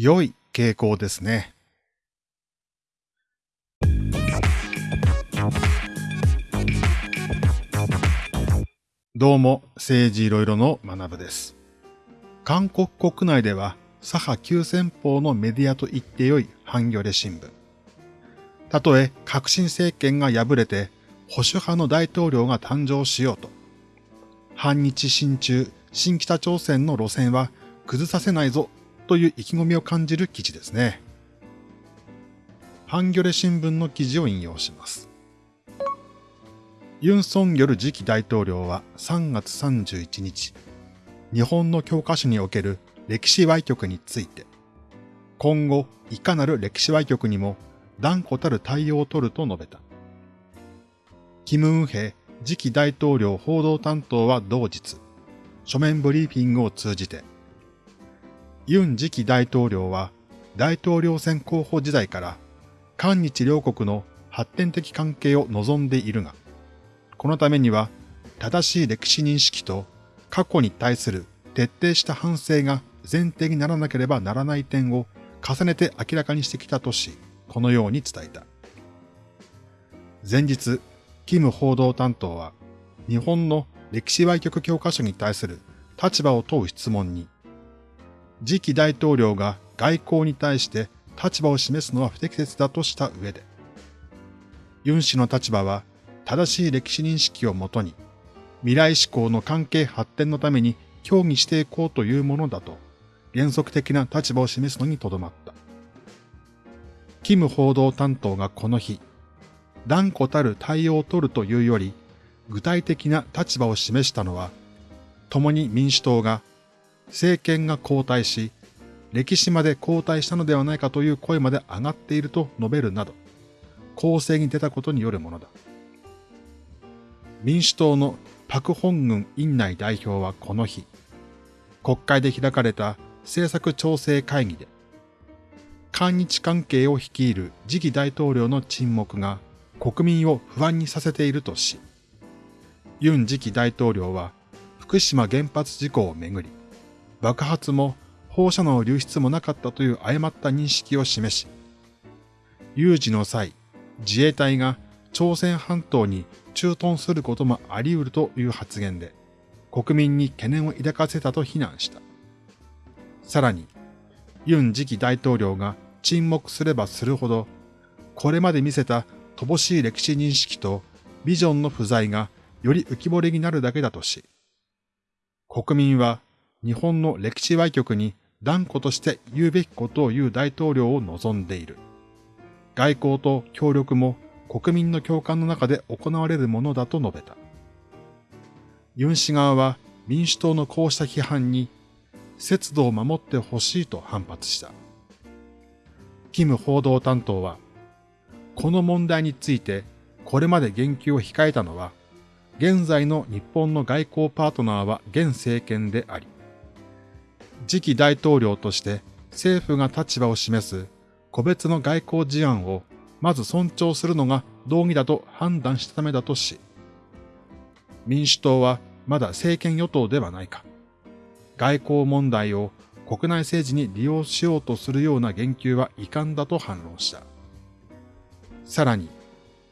良い傾向ですね。どうも、政治いろいろの学部です。韓国国内では、左派急先鋒のメディアと言ってよいハンギョレ新聞。たとえ革新政権が敗れて保守派の大統領が誕生しようと、反日親中、新北朝鮮の路線は崩させないぞという意気込みを感じる記事ですね。ハンギョレ新聞の記事を引用します。ユン・ソンギョル次期大統領は3月31日、日本の教科書における歴史歪曲について、今後いかなる歴史歪曲にも断固たる対応を取ると述べた。キム・ウンヘ次期大統領報道担当は同日、書面ブリーフィングを通じて、ユン次期大統領は大統領選候補時代から韓日両国の発展的関係を望んでいるが、このためには正しい歴史認識と過去に対する徹底した反省が前提にならなければならない点を重ねて明らかにしてきたとし、このように伝えた。前日、キム報道担当は、日本の歴史歪曲教科書に対する立場を問う質問に、次期大統領が外交に対して立場を示すのは不適切だとした上で、ユン氏の立場は正しい歴史認識をもとに、未来志向の関係発展のために協議していこうというものだと、原則的な立場を示すのにとどまった。キム報道担当がこの日、断固たる対応を取るというより、具体的な立場を示したのは、共に民主党が政権が交代し、歴史まで交代したのではないかという声まで上がっていると述べるなど、攻勢に出たことによるものだ。民主党のパク・ホングン院内代表はこの日、国会で開かれた政策調整会議で、韓日関係を率いる次期大統領の沈黙が国民を不安にさせているとし、ユン次期大統領は福島原発事故をめぐり、爆発も放射能流出もなかったという誤った認識を示し、有事の際、自衛隊が朝鮮半島に駐屯することもあり得るという発言で、国民に懸念を抱かせたと非難した。さらに、ユン次期大統領が沈黙すればするほど、これまで見せた乏しい歴史認識とビジョンの不在がより浮き彫りになるだけだとし、国民は日本の歴史歪曲に断固として言うべきことを言う大統領を望んでいる。外交と協力も国民の共感の中で行われるものだと述べた。ユン氏側は民主党のこうした批判に節度を守ってほしいと反発した。キム報道担当は、この問題についてこれまで言及を控えたのは、現在の日本の外交パートナーは現政権であり、次期大統領として政府が立場を示す個別の外交事案をまず尊重するのが道義だと判断したためだとし、民主党はまだ政権与党ではないか。外交問題を国内政治に利用しようとするような言及は遺憾だと反論した。さらに、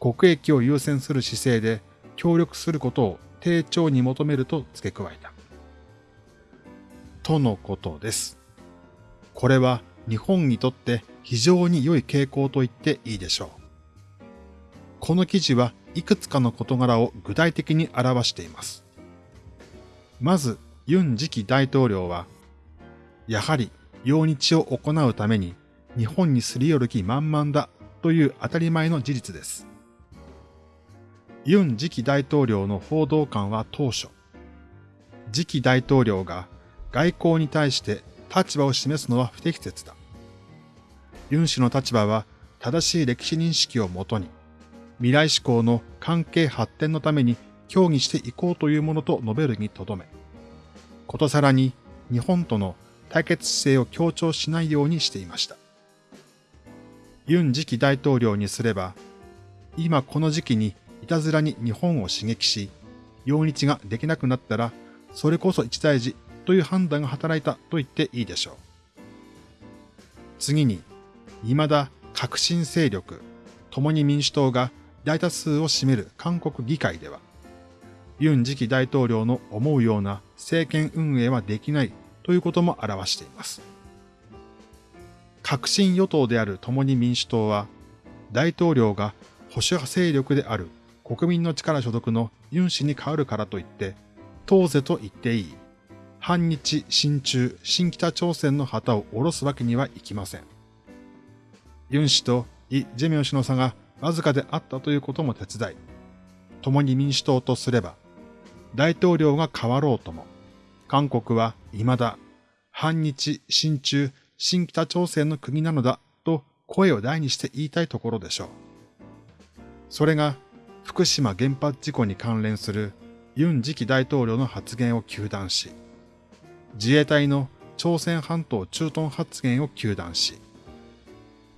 国益を優先する姿勢で協力することを丁重に求めると付け加えた。とのことです。これは日本にとって非常に良い傾向と言っていいでしょう。この記事はいくつかの事柄を具体的に表しています。まず、ユン次期大統領は、やはり、用日を行うために日本にすり寄る気満々だという当たり前の事実です。ユン次期大統領の報道官は当初、次期大統領が外交に対して立場を示すのは不適切だ。ユン氏の立場は正しい歴史認識をもとに、未来志向の関係発展のために協議していこうというものと述べるにとどめ、ことさらに日本との対決姿勢を強調しないようにしていました。ユン次期大統領にすれば、今この時期にいたずらに日本を刺激し、用日ができなくなったら、それこそ一大事という判断が働いたと言っていいでしょう。次に、未だ革新勢力、共に民主党が大多数を占める韓国議会では、ユン次期大統領の思うような政権運営はできないということも表しています。革新与党である共に民主党は、大統領が保守派勢力である国民の力所属のユン氏に変わるからといって、当是と言っていい、反日、親中、新北朝鮮の旗を下ろすわけにはいきません。ユン氏とイ・ジェミョン氏の差がわずかであったということも手伝い、共に民主党とすれば、大統領が変わろうとも、韓国は未だ反日、親中、新北朝鮮の国なのだと声を大にして言いたいところでしょう。それが福島原発事故に関連するユン次期大統領の発言を糾弾し、自衛隊の朝鮮半島駐屯発言を糾弾し、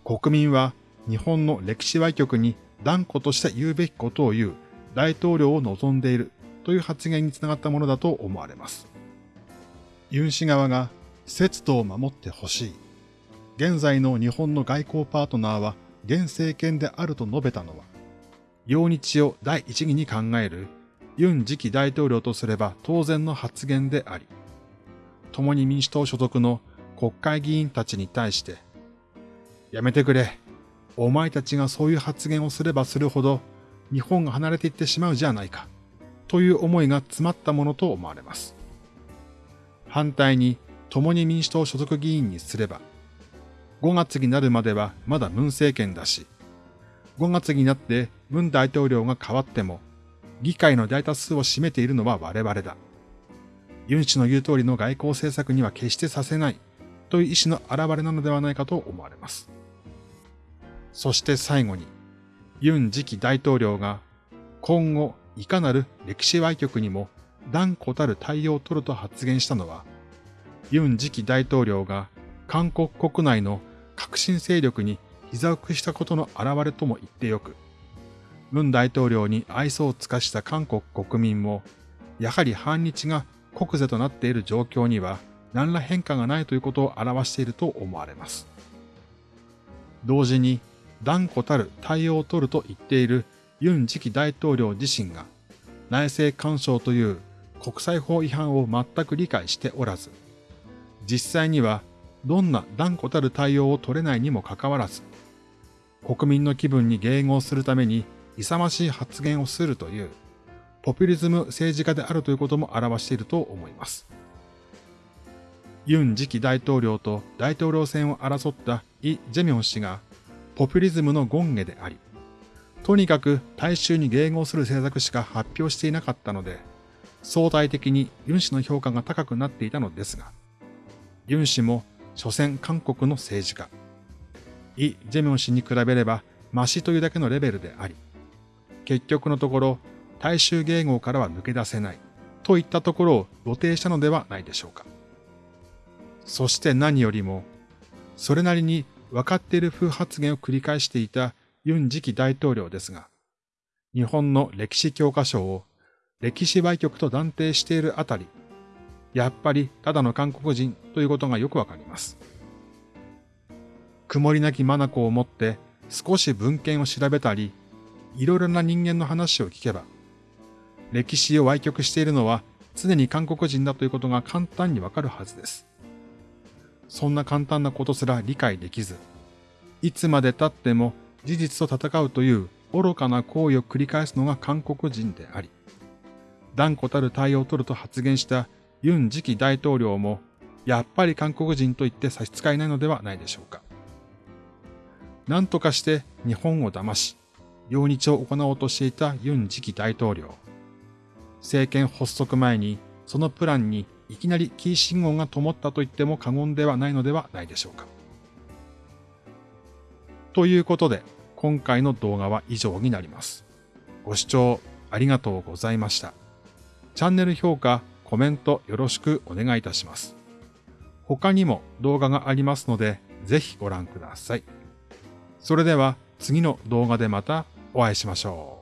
国民は日本の歴史歪曲に断固として言うべきことを言う大統領を望んでいるという発言につながったものだと思われます。ユン氏側が節度を守ってほしい。現在の日本の外交パートナーは現政権であると述べたのは、陽日を第一義に考えるユン次期大統領とすれば当然の発言であり、共に民主党所属の国会議員たちに対して、やめてくれ。お前たちがそういう発言をすればするほど日本が離れていってしまうじゃないか。という思いが詰まったものと思われます。反対に共に民主党所属議員にすれば、5月になるまではまだ文政権だし、5月になって文大統領が変わっても、議会の大多数を占めているのは我々だ。ユン氏の言う通りの外交政策には決してさせないという意思の表れなのではないかと思われます。そして最後に、ユン次期大統領が今後いかなる歴史歪曲にも断固たる対応を取ると発言したのは、ユン次期大統領が韓国国内の革新勢力に膝を屈したことの表れとも言ってよく、文大統領に愛想を尽かした韓国国民も、やはり反日が国是となっている状況には何ら変化がないということを表していると思われます。同時に断固たる対応を取ると言っているユン次期大統領自身が内政干渉という国際法違反を全く理解しておらず、実際にはどんな断固たる対応を取れないにもかかわらず、国民の気分に迎合するために勇ましい発言をするという、ポピュリズム政治家であるということも表していると思います。ユン次期大統領と大統領選を争ったイ・ジェミョン氏がポピュリズムの権下であり、とにかく大衆に迎合する政策しか発表していなかったので、相対的にユン氏の評価が高くなっていたのですが、ユン氏も所詮韓国の政治家、イ・ジェミョン氏に比べればマシというだけのレベルであり、結局のところ大衆迎合からは抜け出せないといったところを露呈したのではないでしょうか。そして何よりも、それなりに分かっている風発言を繰り返していたユン次期大統領ですが、日本の歴史教科書を歴史売局と断定しているあたり、やっぱりただの韓国人ということがよくわかります。曇りなき眼を持って少し文献を調べたり、いろいろな人間の話を聞けば、歴史を歪曲しているのは常に韓国人だということが簡単にわかるはずです。そんな簡単なことすら理解できず、いつまで経っても事実と戦うという愚かな行為を繰り返すのが韓国人であり、断固たる対応を取ると発言したユン次期大統領も、やっぱり韓国人と言って差し支えないのではないでしょうか。何とかして日本を騙し、用日を行おうとしていたユン次期大統領。政権発足前にそのプランにいきなりキー信号が灯ったと言っても過言ではないのではないでしょうか。ということで、今回の動画は以上になります。ご視聴ありがとうございました。チャンネル評価、コメントよろしくお願いいたします。他にも動画がありますので、ぜひご覧ください。それでは次の動画でまたお会いしましょう。